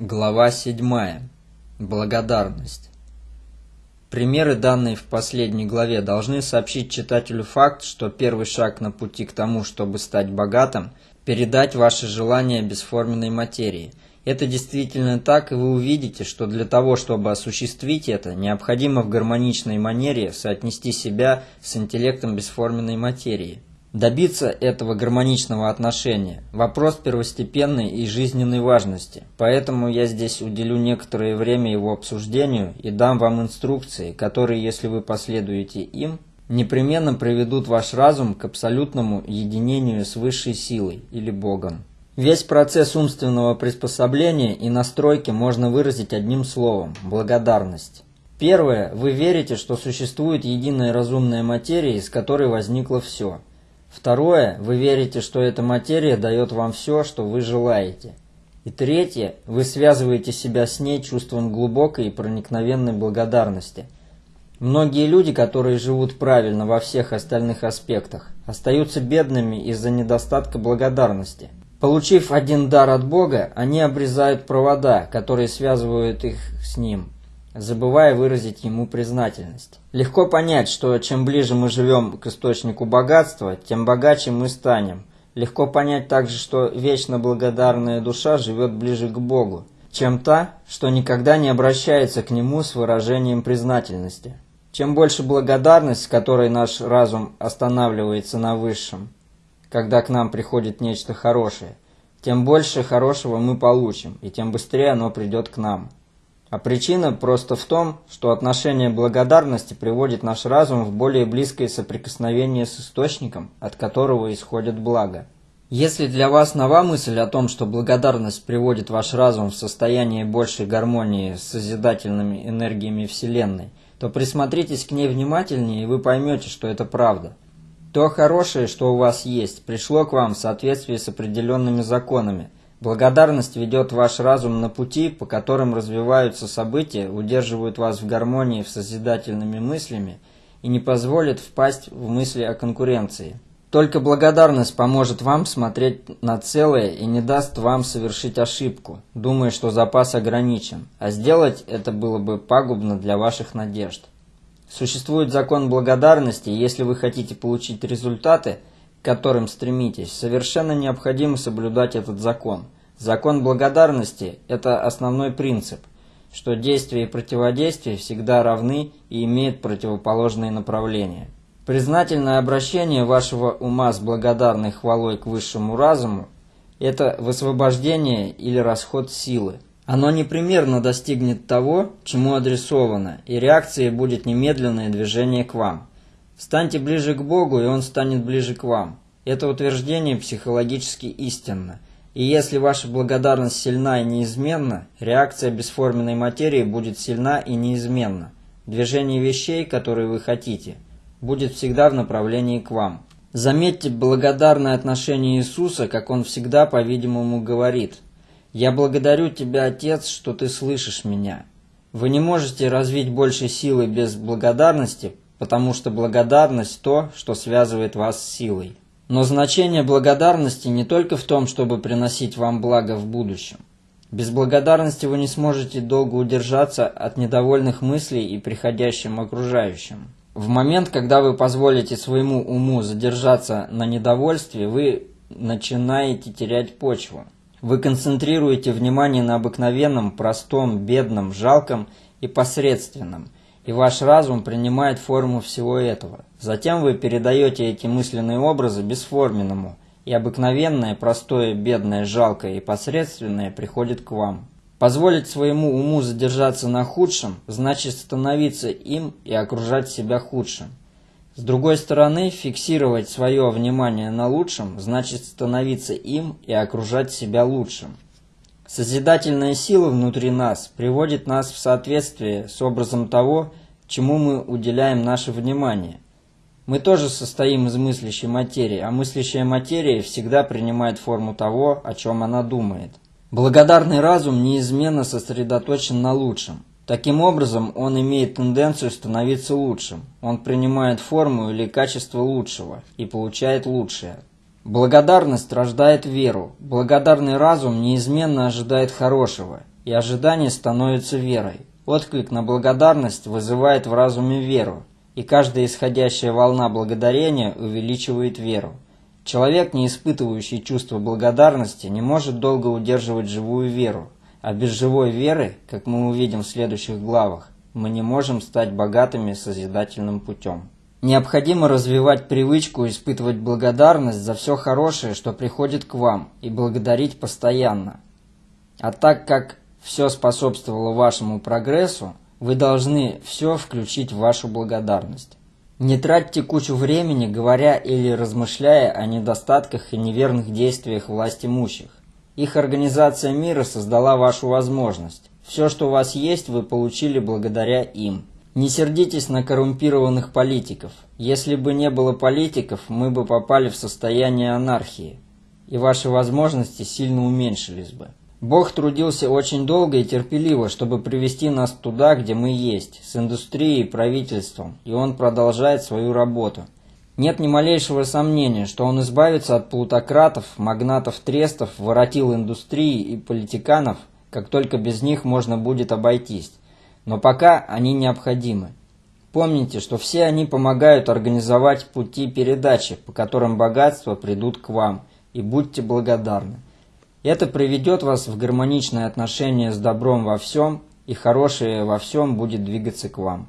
Глава 7. Благодарность. Примеры, данные в последней главе, должны сообщить читателю факт, что первый шаг на пути к тому, чтобы стать богатым – передать ваши желания бесформенной материи. Это действительно так, и вы увидите, что для того, чтобы осуществить это, необходимо в гармоничной манере соотнести себя с интеллектом бесформенной материи. Добиться этого гармоничного отношения – вопрос первостепенной и жизненной важности, поэтому я здесь уделю некоторое время его обсуждению и дам вам инструкции, которые, если вы последуете им, непременно приведут ваш разум к абсолютному единению с высшей силой или Богом. Весь процесс умственного приспособления и настройки можно выразить одним словом – благодарность. Первое, вы верите, что существует единая разумная материя, из которой возникло все – Второе, вы верите, что эта материя дает вам все, что вы желаете. И третье, вы связываете себя с ней чувством глубокой и проникновенной благодарности. Многие люди, которые живут правильно во всех остальных аспектах, остаются бедными из-за недостатка благодарности. Получив один дар от Бога, они обрезают провода, которые связывают их с Ним, забывая выразить ему признательность. Легко понять, что чем ближе мы живем к источнику богатства, тем богаче мы станем. Легко понять также, что вечно благодарная душа живет ближе к Богу, чем та, что никогда не обращается к Нему с выражением признательности. Чем больше благодарность, с которой наш разум останавливается на высшем, когда к нам приходит нечто хорошее, тем больше хорошего мы получим, и тем быстрее оно придет к нам. А причина просто в том, что отношение благодарности приводит наш разум в более близкое соприкосновение с источником, от которого исходит благо. Если для вас нова мысль о том, что благодарность приводит ваш разум в состояние большей гармонии с созидательными энергиями Вселенной, то присмотритесь к ней внимательнее, и вы поймете, что это правда. То хорошее, что у вас есть, пришло к вам в соответствии с определенными законами – Благодарность ведет ваш разум на пути, по которым развиваются события, удерживают вас в гармонии с созидательными мыслями и не позволит впасть в мысли о конкуренции. Только благодарность поможет вам смотреть на целое и не даст вам совершить ошибку, думая, что запас ограничен, а сделать это было бы пагубно для ваших надежд. Существует закон благодарности, и если вы хотите получить результаты, к которым стремитесь, совершенно необходимо соблюдать этот закон – Закон благодарности – это основной принцип, что действие и противодействие всегда равны и имеют противоположные направления. Признательное обращение вашего ума с благодарной хвалой к высшему разуму – это высвобождение или расход силы. Оно непременно достигнет того, чему адресовано, и реакцией будет немедленное движение к вам. Станьте ближе к Богу, и Он станет ближе к вам. Это утверждение психологически истинно – и если ваша благодарность сильна и неизменна, реакция бесформенной материи будет сильна и неизменна. Движение вещей, которые вы хотите, будет всегда в направлении к вам. Заметьте благодарное отношение Иисуса, как Он всегда, по-видимому, говорит. «Я благодарю Тебя, Отец, что Ты слышишь меня». Вы не можете развить больше силы без благодарности, потому что благодарность – то, что связывает вас с силой. Но значение благодарности не только в том, чтобы приносить вам благо в будущем. Без благодарности вы не сможете долго удержаться от недовольных мыслей и приходящим окружающим. В момент, когда вы позволите своему уму задержаться на недовольстве, вы начинаете терять почву. Вы концентрируете внимание на обыкновенном, простом, бедном, жалком и посредственном – и ваш разум принимает форму всего этого. Затем вы передаете эти мысленные образы бесформенному, и обыкновенное, простое, бедное, жалкое и посредственное приходит к вам. Позволить своему уму задержаться на худшем, значит становиться им и окружать себя худшим. С другой стороны, фиксировать свое внимание на лучшем, значит становиться им и окружать себя лучшим. Созидательная сила внутри нас приводит нас в соответствие с образом того, чему мы уделяем наше внимание. Мы тоже состоим из мыслящей материи, а мыслящая материя всегда принимает форму того, о чем она думает. Благодарный разум неизменно сосредоточен на лучшем. Таким образом, он имеет тенденцию становиться лучшим. Он принимает форму или качество лучшего и получает лучшее. Благодарность рождает веру. Благодарный разум неизменно ожидает хорошего. и ожидание становится верой. Отклик на благодарность вызывает в разуме веру, и каждая исходящая волна благодарения увеличивает веру. Человек, не испытывающий чувство благодарности, не может долго удерживать живую веру, а без живой веры, как мы увидим в следующих главах, мы не можем стать богатыми созидательным путем. Необходимо развивать привычку испытывать благодарность за все хорошее, что приходит к вам, и благодарить постоянно. А так как все способствовало вашему прогрессу, вы должны все включить в вашу благодарность. Не тратьте кучу времени, говоря или размышляя о недостатках и неверных действиях власть имущих. Их организация мира создала вашу возможность. Все, что у вас есть, вы получили благодаря им. Не сердитесь на коррумпированных политиков. Если бы не было политиков, мы бы попали в состояние анархии, и ваши возможности сильно уменьшились бы. Бог трудился очень долго и терпеливо, чтобы привести нас туда, где мы есть, с индустрией и правительством, и Он продолжает свою работу. Нет ни малейшего сомнения, что Он избавится от плутократов, магнатов трестов, воротил индустрии и политиканов, как только без них можно будет обойтись. Но пока они необходимы. Помните, что все они помогают организовать пути передачи, по которым богатства придут к вам, и будьте благодарны. Это приведет вас в гармоничное отношение с добром во всем, и хорошее во всем будет двигаться к вам.